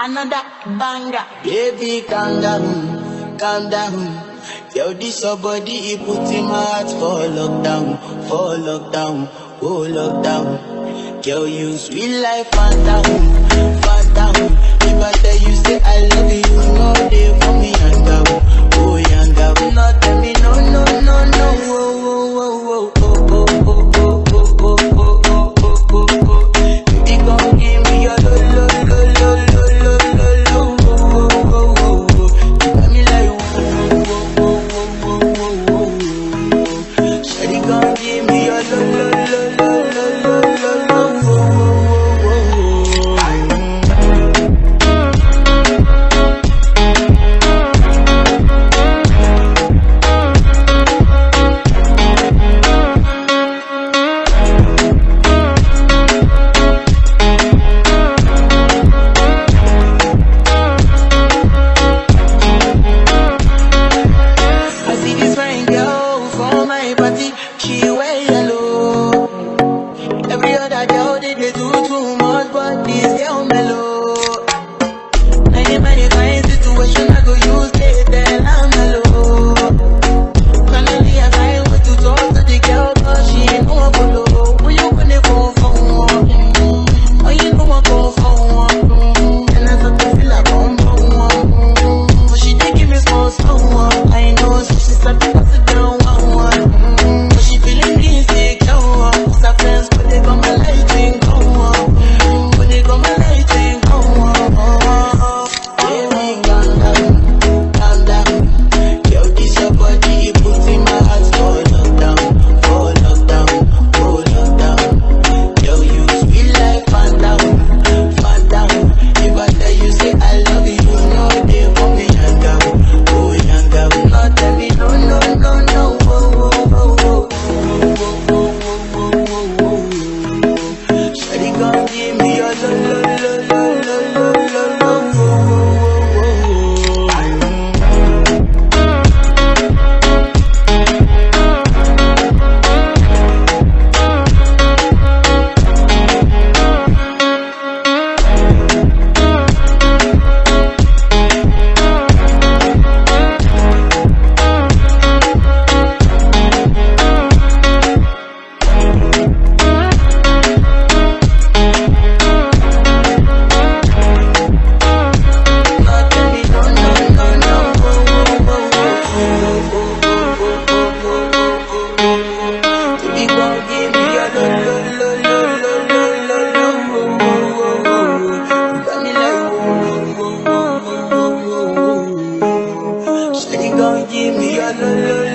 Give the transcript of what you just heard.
Another banger. Baby, calm down, calm down. Yo, this your body, he put my heart for lockdown, for lockdown, oh lockdown. Girl, you sweet life, fat down, fat down. If I tell you, say I love you, you know they for me, young oh young Not tell me, no, no, no, no, oh, oh, oh, oh, oh, oh, oh. everybody ya no